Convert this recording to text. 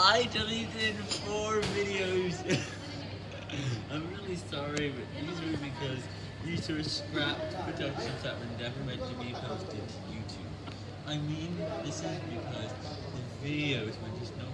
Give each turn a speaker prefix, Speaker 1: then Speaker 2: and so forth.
Speaker 1: I deleted four videos. I'm really sorry, but these were because these were scrapped productions that were never meant to be posted to YouTube. I mean, this is because the videos were just not.